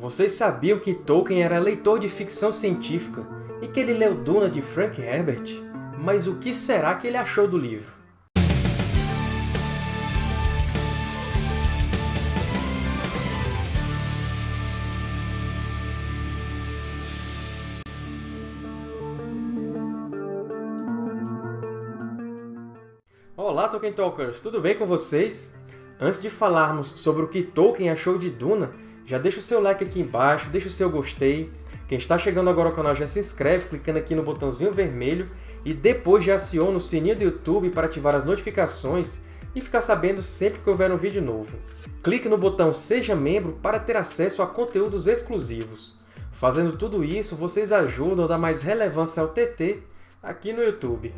Vocês sabiam que Tolkien era leitor de ficção científica e que ele leu Duna de Frank Herbert? Mas o que será que ele achou do livro? Olá, Tolkien Talkers! Tudo bem com vocês? Antes de falarmos sobre o que Tolkien achou de Duna, já deixa o seu like aqui embaixo, deixa o seu gostei. Quem está chegando agora ao canal já se inscreve clicando aqui no botãozinho vermelho e depois já aciona o sininho do YouTube para ativar as notificações e ficar sabendo sempre que houver um vídeo novo. Clique no botão Seja Membro para ter acesso a conteúdos exclusivos. Fazendo tudo isso, vocês ajudam a dar mais relevância ao TT aqui no YouTube.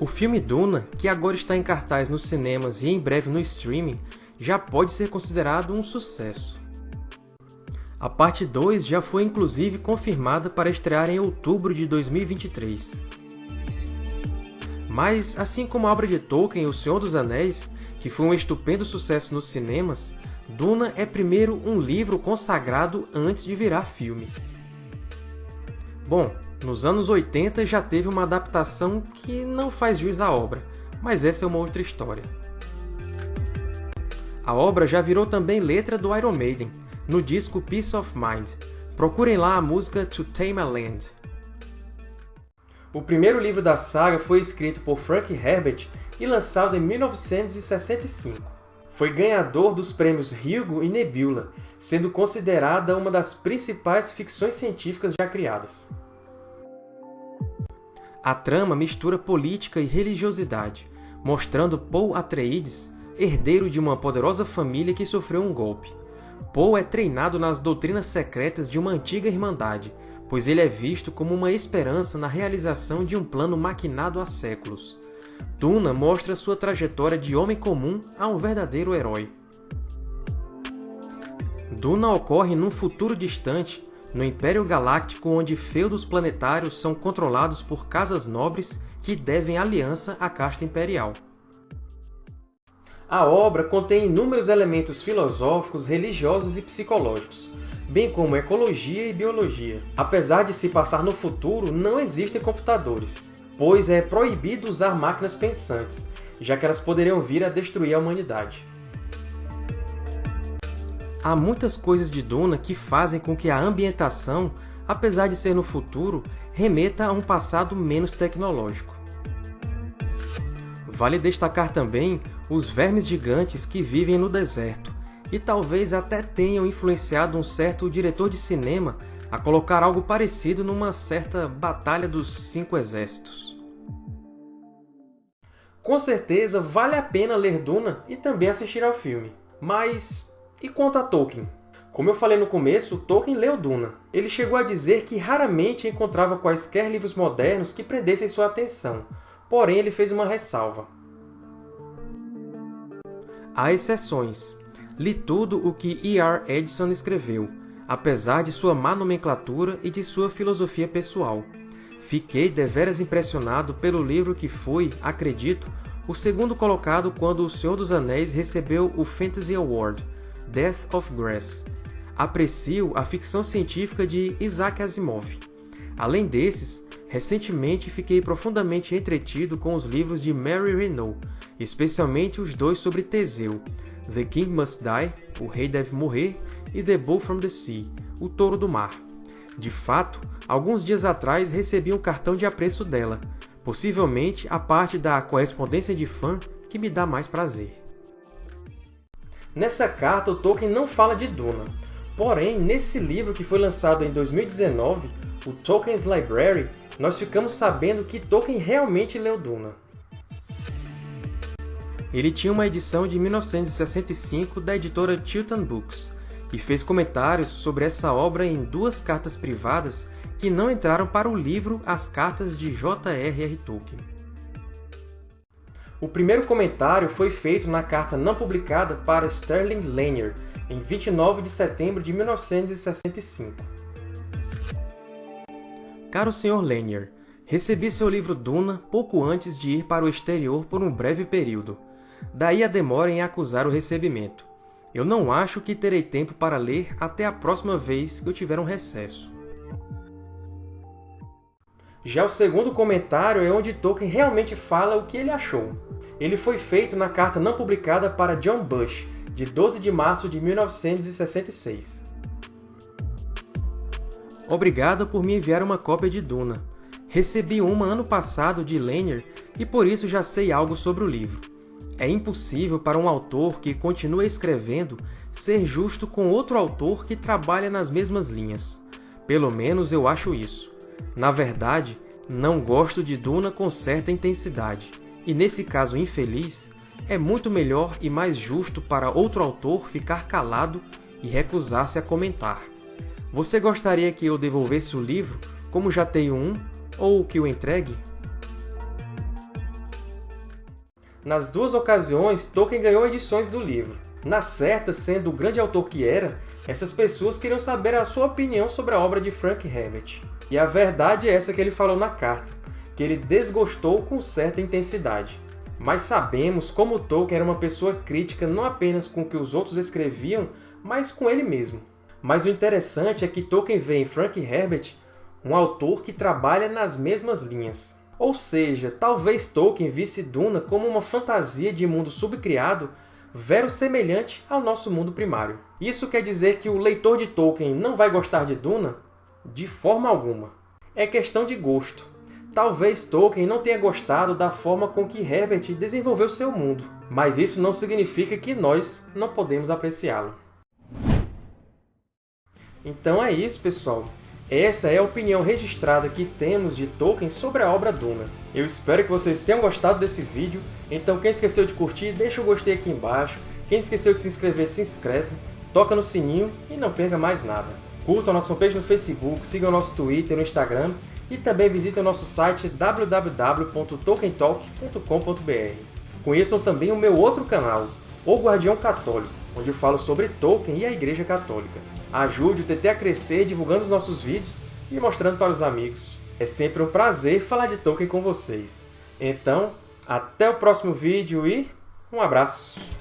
O filme Duna, que agora está em cartaz nos cinemas e em breve no streaming, já pode ser considerado um sucesso. A parte 2 já foi inclusive confirmada para estrear em outubro de 2023. Mas, assim como a obra de Tolkien O Senhor dos Anéis, que foi um estupendo sucesso nos cinemas, Duna é primeiro um livro consagrado antes de virar filme. Bom, nos anos 80 já teve uma adaptação que não faz jus à obra, mas essa é uma outra história. A obra já virou também letra do Iron Maiden, no disco Peace of Mind. Procurem lá a música To Tame a Land. O primeiro livro da saga foi escrito por Frank Herbert e lançado em 1965. Foi ganhador dos prêmios Hugo e Nebula, sendo considerada uma das principais ficções científicas já criadas. A trama mistura política e religiosidade, mostrando Paul Atreides herdeiro de uma poderosa família que sofreu um golpe. Poe é treinado nas doutrinas secretas de uma antiga irmandade, pois ele é visto como uma esperança na realização de um plano maquinado há séculos. Duna mostra sua trajetória de homem comum a um verdadeiro herói. Duna ocorre num futuro distante, no Império Galáctico onde feudos planetários são controlados por casas nobres que devem aliança à casta imperial. A obra contém inúmeros elementos filosóficos, religiosos e psicológicos, bem como ecologia e biologia. Apesar de se passar no futuro, não existem computadores, pois é proibido usar máquinas pensantes, já que elas poderiam vir a destruir a humanidade. Há muitas coisas de Duna que fazem com que a ambientação, apesar de ser no futuro, remeta a um passado menos tecnológico. Vale destacar também os vermes gigantes que vivem no deserto, e talvez até tenham influenciado um certo diretor de cinema a colocar algo parecido numa certa Batalha dos Cinco Exércitos. Com certeza vale a pena ler Duna e também assistir ao filme. Mas e quanto a Tolkien? Como eu falei no começo, Tolkien leu Duna. Ele chegou a dizer que raramente encontrava quaisquer livros modernos que prendessem sua atenção, porém ele fez uma ressalva. Há exceções. Li tudo o que E. R. Edison escreveu, apesar de sua má nomenclatura e de sua filosofia pessoal. Fiquei deveras impressionado pelo livro que foi, acredito, o segundo colocado quando O Senhor dos Anéis recebeu o Fantasy Award, Death of Grass. Aprecio a ficção científica de Isaac Asimov. Além desses, recentemente fiquei profundamente entretido com os livros de Mary Renault, especialmente os dois sobre Teseu, The King Must Die, O Rei Deve Morrer, e The Bull from the Sea, O Touro do Mar. De fato, alguns dias atrás recebi um cartão de apreço dela, possivelmente a parte da correspondência de fã que me dá mais prazer. Nessa carta, o Tolkien não fala de Duna, porém, nesse livro que foi lançado em 2019, o Tolkien's Library, nós ficamos sabendo que Tolkien realmente leu Duna. Ele tinha uma edição de 1965 da editora Chilton Books, e fez comentários sobre essa obra em duas cartas privadas que não entraram para o livro As Cartas de J.R.R. Tolkien. O primeiro comentário foi feito na carta não publicada para Sterling Lanier, em 29 de setembro de 1965. Caro Sr. Lanier, recebi seu livro Duna pouco antes de ir para o exterior por um breve período, daí a demora em acusar o recebimento. Eu não acho que terei tempo para ler até a próxima vez que eu tiver um recesso. Já o segundo comentário é onde Tolkien realmente fala o que ele achou. Ele foi feito na carta não publicada para John Bush, de 12 de março de 1966. Obrigado por me enviar uma cópia de Duna. Recebi uma ano passado de Lanier e por isso já sei algo sobre o livro. É impossível para um autor que continua escrevendo ser justo com outro autor que trabalha nas mesmas linhas. Pelo menos eu acho isso. Na verdade, não gosto de Duna com certa intensidade, e nesse caso infeliz, é muito melhor e mais justo para outro autor ficar calado e recusar-se a comentar. Você gostaria que eu devolvesse o livro, como já tenho um, ou que o entregue? Nas duas ocasiões, Tolkien ganhou edições do livro. Na certa, sendo o grande autor que era, essas pessoas queriam saber a sua opinião sobre a obra de Frank Herbert. E a verdade é essa que ele falou na carta, que ele desgostou com certa intensidade. Mas sabemos como Tolkien era uma pessoa crítica não apenas com o que os outros escreviam, mas com ele mesmo. Mas o interessante é que Tolkien vê em Frank Herbert um autor que trabalha nas mesmas linhas. Ou seja, talvez Tolkien visse Duna como uma fantasia de mundo subcriado verossemelhante ao nosso mundo primário. Isso quer dizer que o leitor de Tolkien não vai gostar de Duna? De forma alguma. É questão de gosto. Talvez Tolkien não tenha gostado da forma com que Herbert desenvolveu seu mundo, mas isso não significa que nós não podemos apreciá-lo. Então é isso, pessoal. Essa é a opinião registrada que temos de Tolkien sobre a obra Duna. Eu espero que vocês tenham gostado desse vídeo, então quem esqueceu de curtir, deixa o gostei aqui embaixo, quem esqueceu de se inscrever, se inscreve, toca no sininho e não perca mais nada. Curtam a nossa fanpage no Facebook, sigam nosso Twitter e no Instagram, e também visitem o nosso site www.tolkientalk.com.br. Conheçam também o meu outro canal, O Guardião Católico, onde eu falo sobre Tolkien e a Igreja Católica. Ajude o TT a crescer divulgando os nossos vídeos e mostrando para os amigos. É sempre um prazer falar de Tolkien com vocês. Então, até o próximo vídeo e um abraço!